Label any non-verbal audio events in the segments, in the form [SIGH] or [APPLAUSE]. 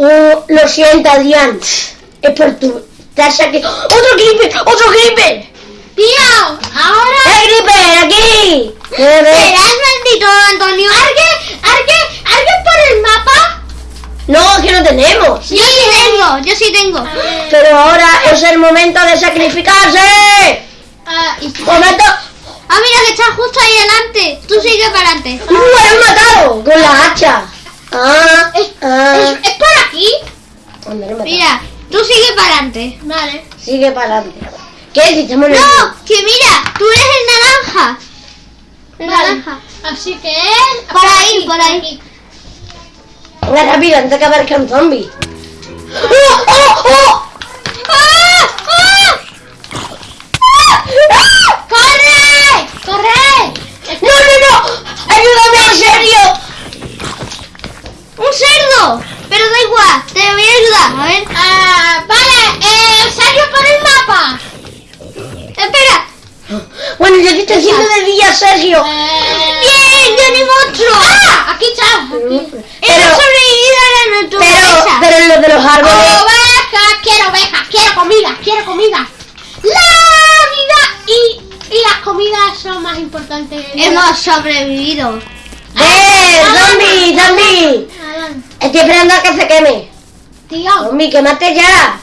Oh, lo siento, Adrián. Es por tu... Te has aquí... ¡Otro creeper! ¡Otro creeper! Tío, ahora... ¡Eh, creeper! ¡Aquí! ¿Serás maldito, Antonio? ¿Alguien, alguien, alguien por el mapa? No, que no tenemos. Yo sí tengo, yo sí tengo. Pero ahora es el momento de sacrificarse. Y- ¡Momento! Ah, mira que está justo ahí delante. Tú sigue para adelante. ¡Uh, me han matado! Con la hacha. Ah, Es, ah. es, es por aquí. No me Mira, tú sigue para adelante. Vale. Sigue para adelante. ¿Qué? Si en el- No, que mira, tú eres el naranja. El Vale. naranja. Así que... Por ahí, por ahí. Venga, rápido, antes que aparezca un zombie. ¡Oh, oh, oh! ¡Ah! ¡Ah! ¡Ah! ¡Corre! ¡Corre! ¡No, no, no! ¡Ayúdame, en serio! ¡Un cerdo! Pero da igual, te voy a ver. Ah, vale, eh, Sergio por el mapa. Espera. Bueno, yo te estoy haciendo de día, Sergio. Eh, ¡Bien! ¡Yo ni monstruo! ¡Ah! Aquí está. Aquí. Hemos Pero, sobrevivido a la pero, naturaleza. pero lo de los árboles... Ovejas, quiero ovejas, quiero comida, quiero comida. La vida y, y las comidas son más importantes. Hemos sobrevivido. ¡Eh, zombie, zombie! Estoy esperando a que se queme. Tío, Zombie, quémate ya.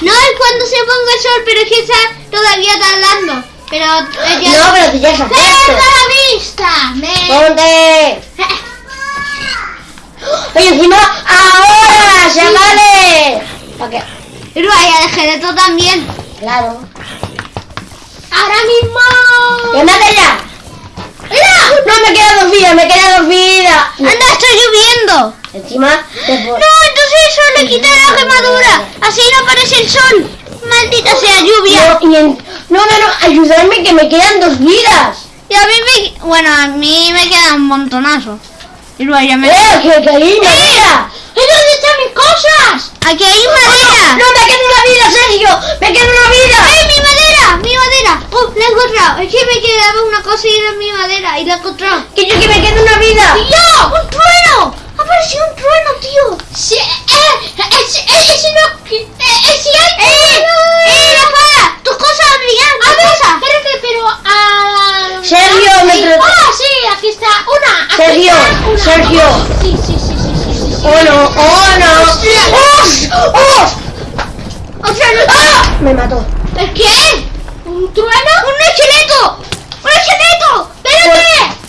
No es cuando se ponga el sol, pero es que está todavía tardando. Pero eh, ya- No, pero tú ya estás ¡Cierra puesto. la vista! Me... ¡Ponte! [LAUGHS] Oye, encima, ahora, chavales. ¿Para qué? Pero vaya de esqueleto también. Claro. ¡Ahora mismo! ¡Quémate ya! ¡Mira! No, me quedan dos vidas, me quedan dos vidas. ¡Anda, está lloviendo! Encima, No, entonces eso le quita la quemadura. Así no aparece el sol. Maldita sea lluvia. No, y en- no, no, no, ayudarme que me quedan dos vidas. Y a mí me... Bueno, a mí me queda un montonazo. Y luego ya me... ¡Eh, que caí, madera! ¿Y dónde están mis cosas? Aquí hay madera. ¡No, me queda una vida, Sergio! ¡Me queda una vida! ¡Ay, mi madera! ¡Mi madera! ¡Oh, la he encontrado! Es que me quedaba una cosa y era mi madera y la he encontrado. ¡Que yo que me queda una vida! ¡Tío! ¡Un aparecido un trueno, tío! Sí, eh, ese, eh, ese no... Eh, eh, si hay... ¡Eh! ¡Eh, la espada! ¡Tus cosas! A ¡Tus ver, cosas! espérate, pero... ah, Sergio, me sí. Ah, sí, aquí está. Una. aquí Sergio, está, una. Sergio. Sí, sí, sí, sí, sí, sí, sí. ¡Oh, no! ¡Oh, no! ¡Oh! ¡Oh! ¡Otra no! ¡Ah! Me mató. ¿El qué? ¿Un trueno? ¡Un esqueleto! ¡Un esqueleto! ¡Ah, Gaby! ¿Qué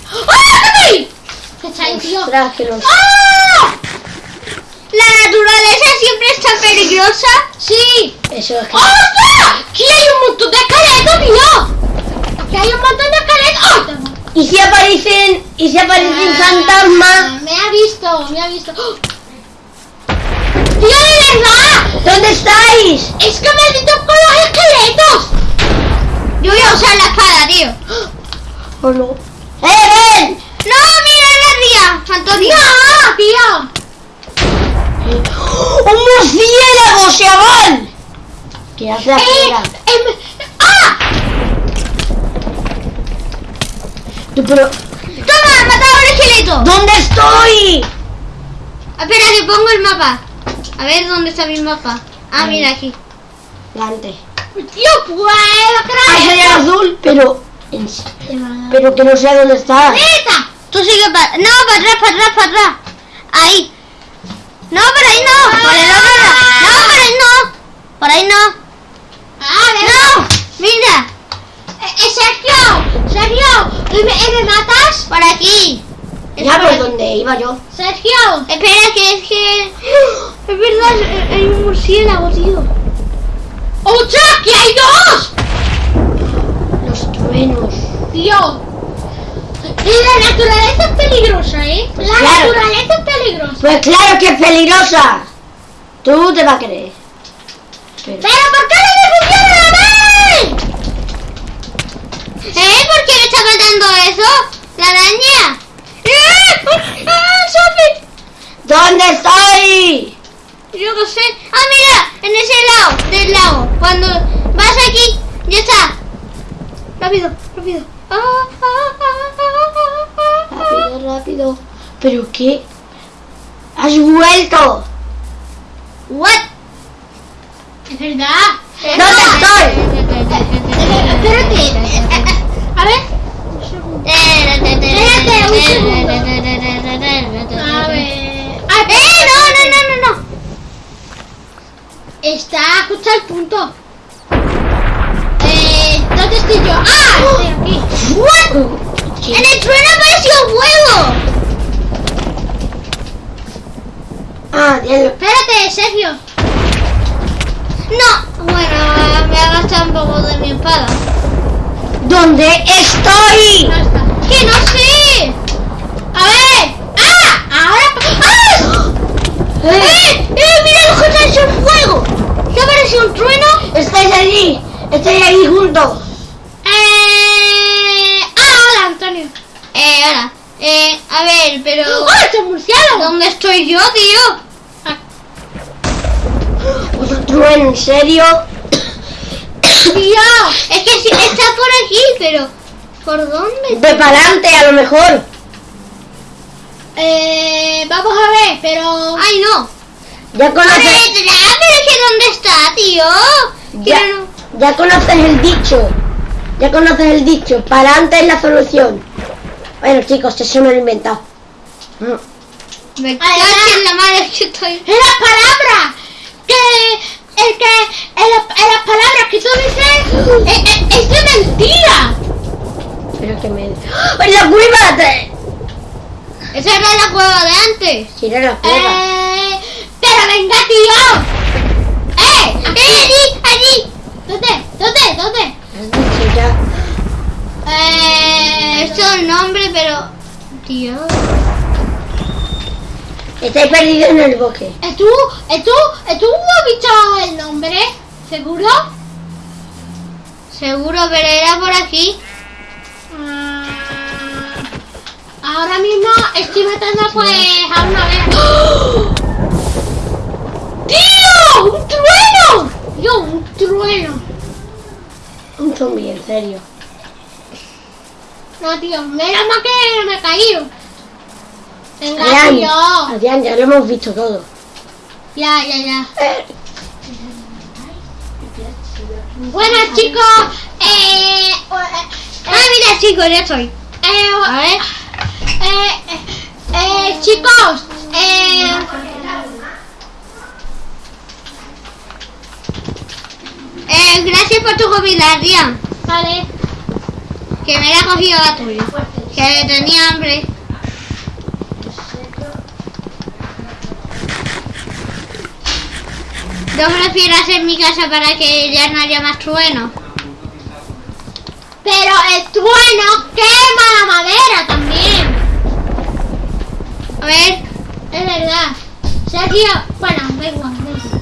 está ahí, tío? Ostras, que los... ¡Ah! ¿La naturaleza siempre está peligrosa? Sí. Eso es que... ¡Ostras! Aquí hay un montón de esqueletos, tío. Aquí hay un montón de esqueletos. ¡Ay, tengo- ¿Y si aparecen... y si aparecen Ah, fantasmas? Me ha visto, me ha visto. ¡Oh! ¡Tío, de verdad! ¿Dónde estáis? ¡Es que maldito con los esqueletos! Yo voy a usar la espada, tío. ¿O no? ¡Eh, ven! ¡No, mira ría! ¡Antonio! ¡No, tío! ¡Un murciélago, chaval! ¿Qué hace ¡Eh! afuera? em, ¡Ah! Tú, pero... ¡Toma! ¡Ha matado al esqueleto! ¿Dónde estoy? Espera, que pongo el mapa. A ver dónde está mi mapa. Ah, mira aquí. Delante. ¡Tío, puedo ¡Ay, soy azul! Pero... Pero que no sé dónde está. ¡Neta! Tú sigue para... No, para atrás, para atrás, para atrás. Ahí. No, por ahí no. Por el otro lado. No, por ahí no. Por ahí no. ¡Ah, No. Mira. ¡Eh, eh, Sergio! ¡Sergio! ¿Eh, ¿Me, eh, ¿me matas? Por aquí. Ya, por donde iba yo. ¡Sergio! Espera, que es que... [GASPS] Es verdad, hay un murciélago, tío. ¡Ostras! ¡Que hay dos! Los truenos. Tío. La naturaleza es peligrosa, ¿eh? La Claro. naturaleza es peligrosa. Pues claro que es peligrosa. Tú te vas a creer. Pero... ¿Pero por qué no me funciona la? ¿Eh? ¿Por qué me está matando eso? ¿La araña? ¡Eh! ¡Ah, Sophie! ¿Dónde estoy? Yo no sé. Ah, mira, en ese lado del lago. Cuando vas aquí, ya está. Rápido, rápido. Rápido, rápido. ¿Pero qué? ¡Has vuelto! What? Es verdad. ¿Dónde estoy? Espérate. A ver. Un segundo. Espérate, un segundo. A ver. Ah, ¡Eh! No, no, no, no, no. Está justo al punto. Eh, ¿dónde estoy yo? ¡Ah! Estoy aquí. What? En el trueno apareció fuego. Ah, diablo. Espérate, Sergio. No. Bueno, me ha gastado un poco de mi espada. ¿Dónde estoy? No está. Que no sé. A ver. ¡Ah! Ahora. ¡Ah! Eh, ¡Eh! ¡Eh! ¡Mira lo que está hecho en fuego! ¿Qué apareció un trueno? estáis allí. Estoy ahí juntos. Pero... ¡Ah! ¡Es un murciélago! ¿Dónde estoy yo, tío? Ah, Otro trueno, ¿en serio? ¡Tío! Es que sí, está por aquí, pero... ¿Por dónde? De para adelante, a lo mejor. Eh. Vamos a ver, pero. ¡Ay, no! Ya ¡A conoces, ver, pero es que ¿dónde está, tío? ya, no- ya conoces el dicho. Ya conoces el dicho. Para adelante es la solución. Bueno, chicos, eso me lo he inventado. Me cago en la madre que estoy... ¡Es la palabra! Que. El que. En, la- palabras que tú dices. eh, eh, ¡Es de mentira! Pero que me... ¡Oh, la cueva! Te- Esa era la cueva de antes. Si era la cueva. Eh. ¡Pero venga, tío! ¡Eh! ¡Eh, allí! ¡Allí! ¿Dónde? ¿Dónde? ¿Dónde? Eh, esto es el nombre, pero... Tío... Estáis perdidos en el bosque. ¿Es tú? ¿Es tú? ¿Es tú has dicho el nombre? ¿Seguro? Seguro, pero era por aquí. Ah, ahora mismo estoy matando pues a una vez. ¡Oh! ¡Tío! ¡Un trueno! ¡Yo, un trueno! Un zombie, en serio. No, tío, menos mal que me he caído. Venga, Adrián, tío. Adrián, ya lo hemos visto todo. Ya, ya, ya. Eh, Bueno, chicos, eh... eh, Ah, mira, chicos, ya estoy. eh, A ver. eh, eh, eh, chicos, eh... Eh, gracias por tu comida, Adrián. Vale. Que me la he cogido la tuya. Que tenía hambre. Yo prefiero hacer mi casa para que ya no haya más truenos. Pero el trueno quema la madera también. A ver, Es verdad. Sergio, bueno, da igual, da igual.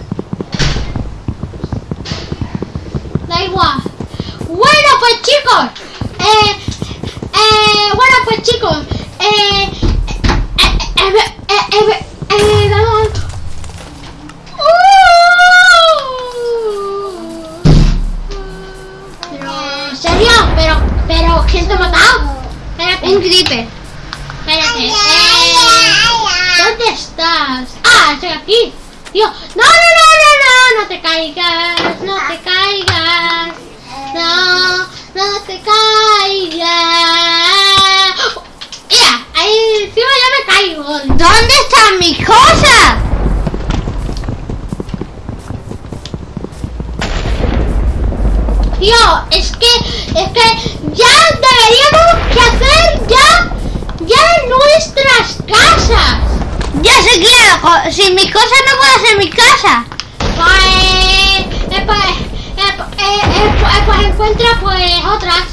Da igual. Bueno, pues chicos. Eh, eh, bueno, pues chicos. Eh, eh, eh, eh, eh, eh, eh, vamos. Pero, ¿quién te ha matado? Espérate. un creeper. Espérate. Eh, ¿Dónde estás? Ah, estoy aquí. Tío, no, no, no, no, no, no te caigas, no te caigas. No, no te caigas. Mira, ahí encima ya me caigo. ¿Dónde están mis cosas? Tío, es que, es que ya deberíamos que hacer ya, ya nuestras casas. Ya co- Sin mis cosas no puedo hacer mi casa. Pues, eh, pues, eh, eh, eh, pues, pues encuentra pues otras.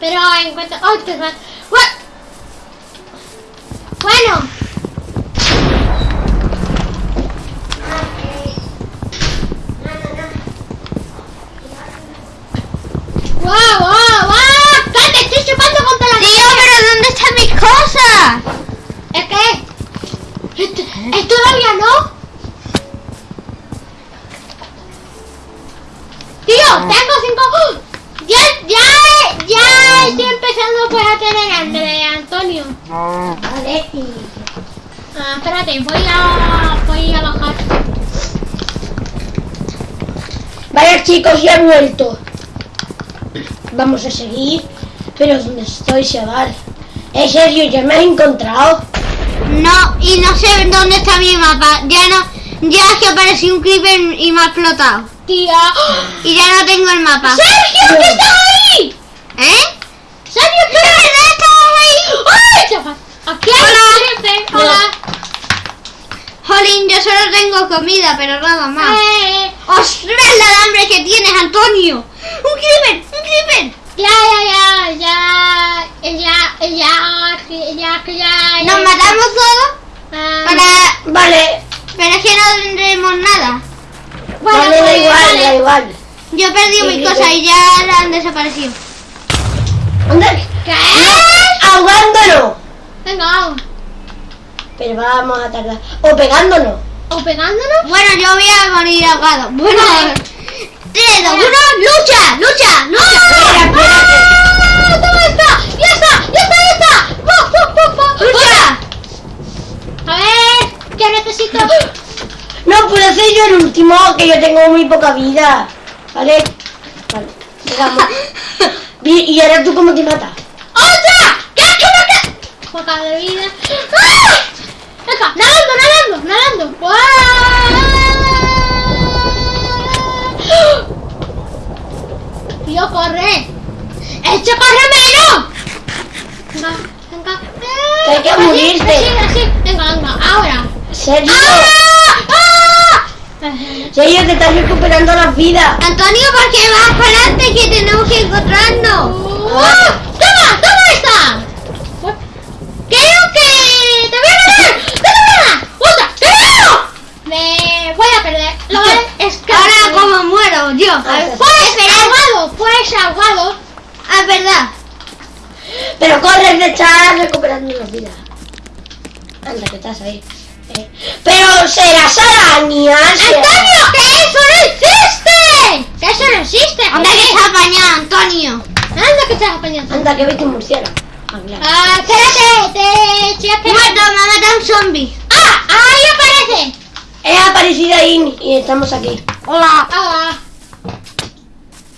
Pero encuentra otras. Bue- Bueno. ¡Wow, wow, wow! ¡Cállate, estoy chupando contra la Tío, pero ¿dónde están mis cosas? ¿Es que? ¿Esto, esto todavía no? Tío, tengo cinco... ¡Oh! Ya, ya, ya estoy empezando pues a tener hambre, Antonio. Vale, y... Ah, espérate, voy a, voy a bajar. Vale chicos, ya he vuelto. Vamos a seguir. Pero ¿dónde estoy, chaval? ¿En serio? ¿Ya me has encontrado? No, y no sé dónde está mi mapa. Ya no, ya es que apareció un creeper y me ha explotado. Tía. Y ya no tengo el mapa. ¡Sergio, que estás ahí! ¿Eh? ¡Sergio, ¿De verdad estabas ahí? ¡Ay, chaval! Aquí hay Hola. un jefe. Hola. Jolín, yo solo tengo comida, pero nada más. Eh, ¡Ostras, la hambre que tienes, Antonio! ¡Un creeper! ¡Un creeper! ya, ya, ya, ya, ya, ya, ya, que ya. ¿Nos ya. matamos todos? Ah, Para... Vale, Pero es que no tendremos nada. bueno, vale, da pues, igual, vale. da igual. Yo he perdido Sí, mis sí, cosas sí. y ya han desaparecido. ¿Dónde? ¿Qué? Ahogándonos. Venga, vamos. Pero vamos a tardar. O pegándonos. ¿O pegándonos? Bueno, yo voy a morir ahogado. Bueno, Vale. 3, 2, 1, lucha, lucha, lucha. Espera, espera, ¡Ah! ¿Dónde está? ¡Ya está! ¡Ya está! ¡Ya está! Lucha. A ver, ¿qué necesito? que- No puedo ser yo el último, que yo tengo muy poca vida. ¿Vale? Vale. Vi- [LAUGHS] ¿Y ahora tú cómo te matas? ¡Otra! ¿Qué es que me Poca de vida. ¡Ah! Venga, nadando, nadando, nadando. ¡Guau! Tío, corre. ¡Echa corre menos! Venga, venga. Hay que Así, morirte. Así, así. Venga, venga, ahora. Sergio. ¡Ah! ¡Ah! Sergio, te estás recuperando las vidas. Antonio, ¿por qué vas para adelante que tenemos que encontrarnos? ¡Ah! ¡Toma! ¡Toma esta! ¡Creo que te voy a ganar! ¡Te voy a ganar! ¡Otra! ¡Te gano! Me voy a perder. Lo es que Ahora, ¿cómo muero yo? Ah, Pues ahogado, pues. Ah, es verdad. Pero corres de estar recuperando las vidas. Anda, que estás ahí. Eh, Pero serás arañas. ¡Antonio, que eso no existe! ¡Que eso no existe! Anda que está apañado, Antonio. Anda que estás apañando. Anda, que vete un murciélago. Ah, claro. Ah, espérate, te estoy Muerto, me ha matado un zombie. ¡Ah! ¡Ahí aparece! He aparecido ahí y estamos aquí. Hola. ¡Ah!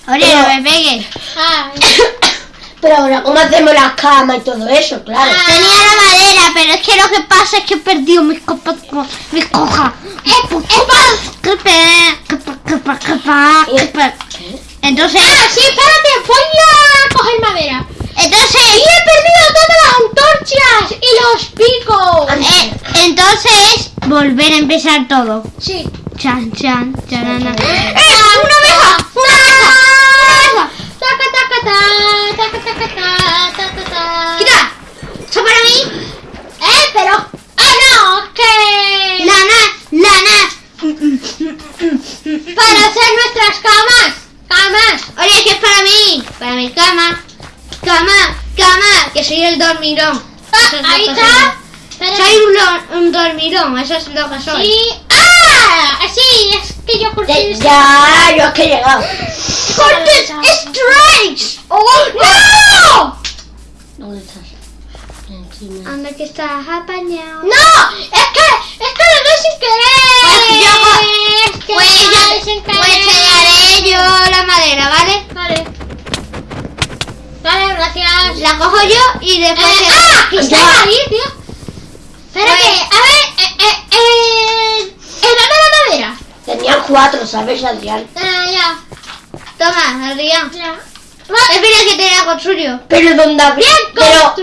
Oye, Pero- no me pegues. [COUGHS] Pero ahora, ¿cómo hacemos las camas y todo eso? Claro. Ah. Tenía la madera, pero es que lo que pasa es que he perdido mis copas, mis cojas. ¿Qué pe- qué pe- qué pe- qué pe- qué pe- Entonces, ¡Ah, sí, espérate! ¡Voy a coger madera! entonces, ¡Y he perdido todas las antorchas y los picos! eh, entonces, volver a empezar todo. Sí. Chan, chan, chanana. Chan, chan. ¡Eh! ¡Una oveja! ¡Una oveja! ¡Una oveja! Taca, taca, ta, taca, taca, ta, ta, ta, ta. ¡Quita! ¡Eso para mí! ¡Eh, pero! ¡Ah, no! es ¡Que! ¡Lana! ¡Lana! ¡Para [LAUGHS] hacer nuestras camas! ¡Camas! Oye, que es para mí. Para mi cama. Cama, cama. Que soy el dormirón. Ah, es ahí está. soy. Un, un dormirón, eso es lo que soy. Sí. ¡Ah! Sí, es que yo Ya, ya, yo es que he llegado. ¡Cortes strikes! ¡Oh, no! ¿Dónde estás? Encima. Anda que estás apañado. ¡No! ¡Es que! ¡Es que lo doy sin querer! Pues yo- ¡Es que Pues, yo, sin pues querer! te daré yo la madera, ¿vale? Vale. Vale, gracias. La cojo yo y después... Eh, te- ¡Ah! ¡Que está ahí, tío! Espérate, Pues- a ver, eh, eh, eh, eh, Tenían cuatro, ¿sabes, Adrián? Ah, ya, Toma, Adrián. ya. Espera que te la construyo. Pero donde habría... Pero,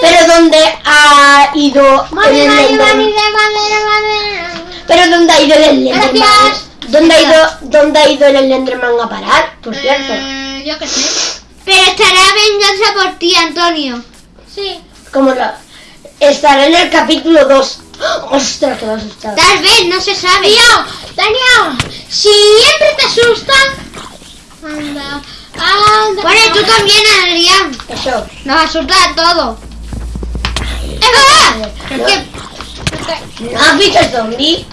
pero donde ha ido el madera, Enderman. madera, madera. Pero dónde ha ido el Enderman. Gracias. ¿Dónde ha ido, dónde ha ido el Enderman a parar? Por cierto. Eh, yo qué sé. Pero estará venganza por ti, Antonio. Sí. Como la... Estará en el capítulo 2. Ostras, que me ha asustado. Tal vez, no se sabe. Tío, Daniel, siempre te asustan. Anda, anda. Bueno, y tú también, Adrián. Eso. Nos asusta a todos. Es que ¿No has visto el zombie?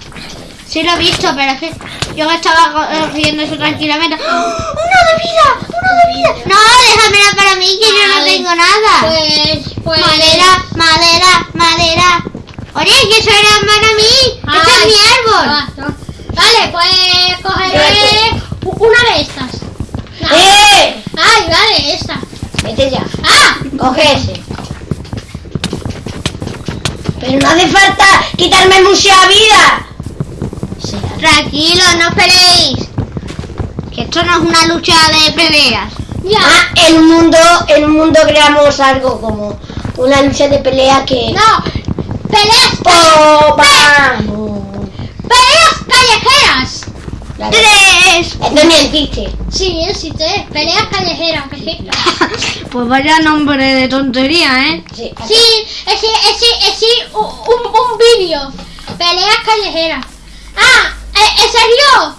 sí lo he visto, pero es que yo me estaba co- riendo eso tranquilamente. ¡Oh! ¡Uno de vida! ¡Uno de vida! No, déjamela para mí, que yo no tengo nada. Pues Pues... Madera, madera, madera. Oye, que eso era para mí. Ese es mi árbol. ah. Vale, pues cogeré una de estas. No. ¡Eh! Ay, vale, esta. Vete ya. ¡Ah! Coge ese. Pero no hace falta quitarme mucha vida. Tranquilo, no peleéis. Que esto no es una lucha de peleas. Ya. Ah, en un mundo, en un mundo creamos algo como una lucha de pelea que. No, peleas, ¡Oh, vamos! peleas callejeras. Claro. Tres. Esto ni existe. Sí, existe, peleas callejeras. sí. [LAUGHS] Pues vaya nombre de tontería, ¿eh? Sí. Sí, es sí, es sí, es sí, un, un, un vídeo. Peleas callejeras. Ah, eh, ¿en serio?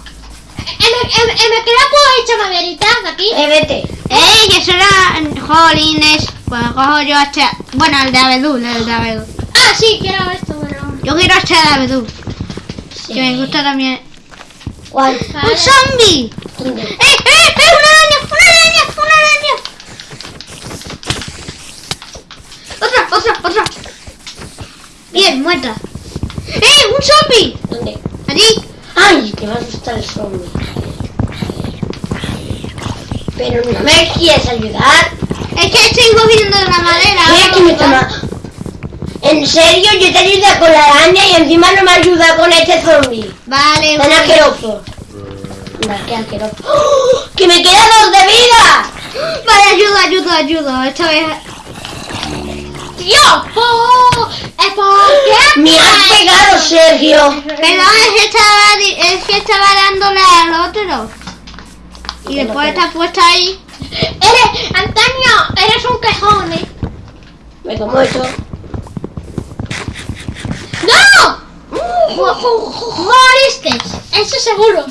Me, me queda pues hecha maderita de aquí. Eh, vete. ¡Ey, eso era jolines! Pues cojo yo este... Bueno, el de abedul, el de abedul. Ah, sí, quiero esto, pero... Yo quiero este de abedul, Sí. que me gusta también. ¡Un zombie! ¡Eh, eh, eh! ¡Una araña! ¡Una araña! ¡Una araña! ¡Otra, otra, otra! Bien, muerta. ¡Eh, un zombie! ¿Dónde? Allí. ¡Ay! Que me asusta el zombie. Pero no me quieres ayudar. Es que estoy cogiendo la madera. Mira que me toma. En serio, yo te ayuda con la araña y encima no me ayuda con este zombie. Vale, Tan asqueroso. Mira, qué asqueroso. ¡Oh! ¡Que me quedan dos de vida! Vale, ayudo, ayudo, ayudo. Esta vez... ¡Tío! ¡Po! ¿Eh, ¿Por qué? Me has pegado, Sergio. Perdón, es que estaba, es que estaba dándole al otro. Y no después está puesta ahí. Eres, Antonio, eres un quejón, ¿eh? Me como eso. ¡No! Moriste, eso seguro.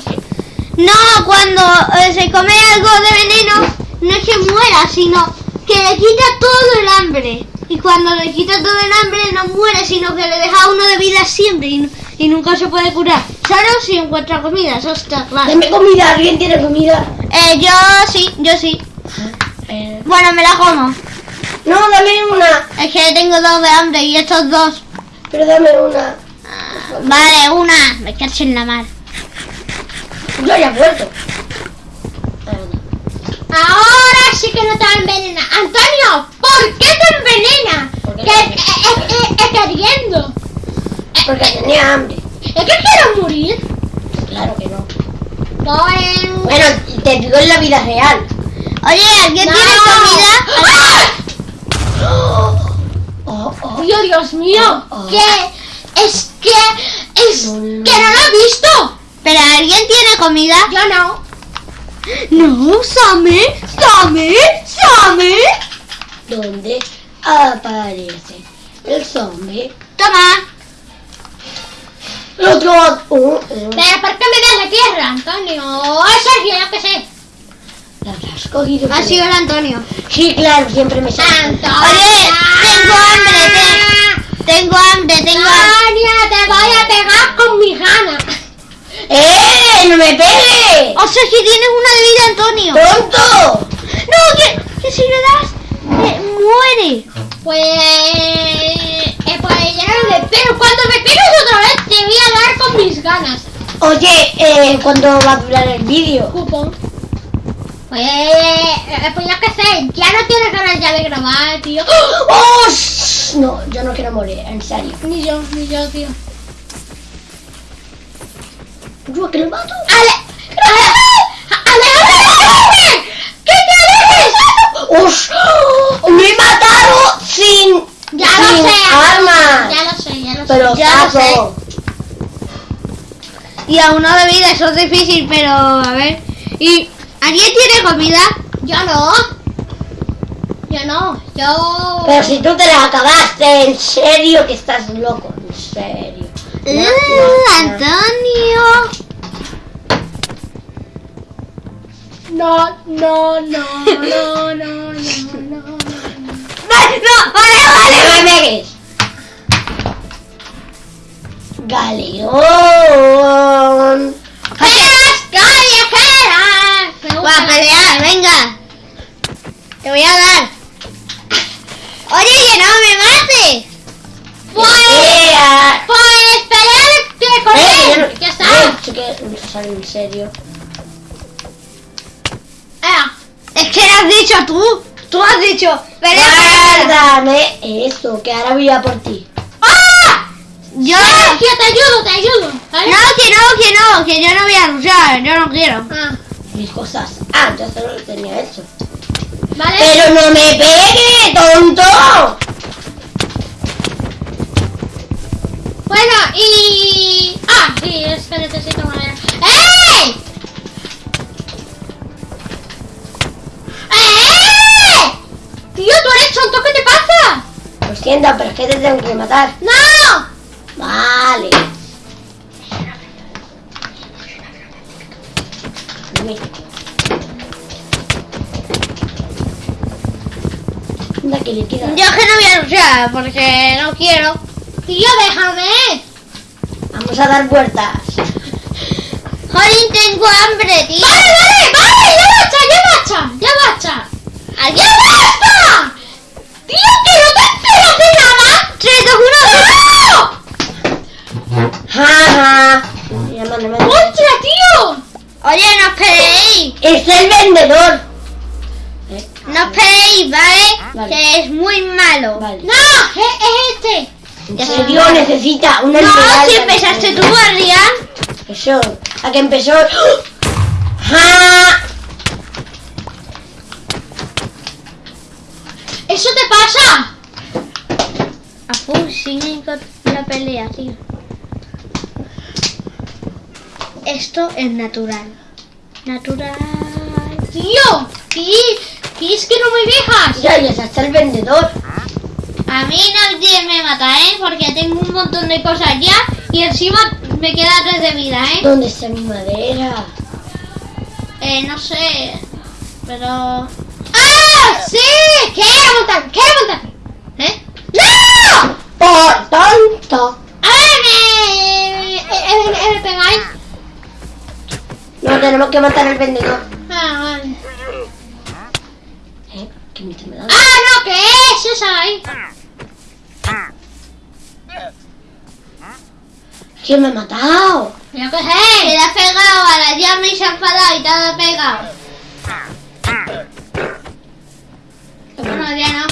No, cuando eh, se come algo de veneno, no es que muera, sino que le quita todo el hambre. Y cuando le quita todo el hambre, no muere, sino que le deja uno de vida siempre y, y nunca se puede curar. Solo si encuentra comida, eso está claro. Dame comida, ¿alguien tiene comida? Eh, yo sí, yo sí. Eh, Bueno, me la como. No, dame una. Es que tengo dos de hambre y estos dos. Pero dame una. Vale, una. Me cacho en la mar. Yo ya he vuelto. Ah. Ahora sí que no te envenena. Antonio, ¿por qué te envenena? ¿Por qué Que eh, eh, eh, eh. Porque tenía hambre. ¿Es que quiero morir? Claro que no. Pues... Bueno, te digo en la vida real. Oye, ¿alguien No. tiene comida? ¡Ah! Oh, oh. Dios, Dios mío, Oh, oh. que es que es que no lo he visto. ¿Pero alguien tiene comida? Yo no. No, Sammy, Sammy, Sammy. ¿Dónde aparece el zombie? Toma. Otro. Uh, uh. Pero ¿por qué me das la tierra, Antonio? Es Sergio, yo qué sé. ¿La habrás cogido? Ha sido el Antonio. Sí, claro, siempre me sale. Antonio. Oye, tengo hambre, te- tengo hambre, tengo hambre. Te voy a pegar con mi gana. ¡Eh! ¡No me pegues! O sea, que tienes una de vida, Antonio. ¡Tonto! No, que, que si le das, eh, muere. Pues, eh, pues ya no le pero cuando me pegues otra vez te voy a dar con mis ganas. Oye, eh, ¿cuándo va a durar el vídeo? Cupón. Pues, eh, pues yo qué sé, ya no tienes ganas ya de grabar, tío. ¡Oh! No, yo no quiero morir, en serio. Ni yo, ni yo, tío. ¿Yo que lo mato? ¡Ale! ¡Ale! ¡Ale! ¿Qué te haces? ¡Ush! ¡Me he matado sin, Ya sin lo sé. armas! Ya lo sé, ya lo sé. Pero Ya lo saco. Y a uno de vida, eso es difícil, pero a ver. ¿Y alguien tiene comida? Yo no. Yo no. Yo. Pero si tú te la acabaste, en serio que estás loco, en serio. No, Uh, no, no. Antonio. No, no, no, no, no, no, no. Vale, no, vale, vale. ¡No me pegues! Galeón. Para pelear, venga. Te voy a dar. Oye, que no me mates. Pues, eh, pues pelear con eh. Ah. Pues, eh no, ya está. Eh, en serio. Es que has dicho tú. Tú has dicho. Pelea Guárdame eso, que ahora voy a por ti. ¡Ah! Yo. Te ayudo, te ayudo. No, que no, que no, que yo no voy a luchar, yo no quiero. Ah. Mis cosas. Ah, ya solo lo tenía hecho. ¿Vale? Pero no me pegue, tonto. Bueno, y... Ah, sí, es que necesito madera. ¡Ey! ¡Eh! Tío, tú eres tonto, ¿qué te pasa? Lo siento, pero es que te tengo que matar. ¡No! Yo que no voy a luchar porque no quiero. Tío, déjame. Vamos a dar vueltas. Jolín, tengo hambre, tío. Vale, vale, vale, ya basta, ya basta, ya basta. ¡Ya basta! Tío, que no te enteras de nada. 3, 2, 1. ¡No! Ja, ja. Mano. ¡Ostras, tío! Oye, no esperéis. Es el vendedor. No esperéis, ¿vale? Vale. Que es muy malo. Vale. ¡No! Es, es este. En serio, necesita una No, si empezaste tú, Adrián. Eso. A que empezó. ¡Ja! ¿Eso te pasa? A full, siguen con la pelea, tío. Esto es natural. Natural. Tío, ¿qué, qué es que no me dejas? Ya, ya está el vendedor. A mí nadie me mata, ¿eh? Porque tengo un montón de cosas ya y encima me queda tres de vida, ¿eh? ¿Dónde está mi madera? Eh, no sé. Pero... ¡Ah! ¡Sí! ¡Quiero montar! ¡Quiero montar! ¿Eh? ¡No! ¡Por tonto! ¡A ver, me, eh, eh, me pegáis! No, tenemos que matar al vendedor. Ah, vale. ¿Qué me está dando? ¡Ah, no! ¿Qué es esa ahí? ¿Quién me ha matado? ¿Pero qué Te es? la has pegado a la llama y se ha enfadado y te ha pegado. Bueno, ya no.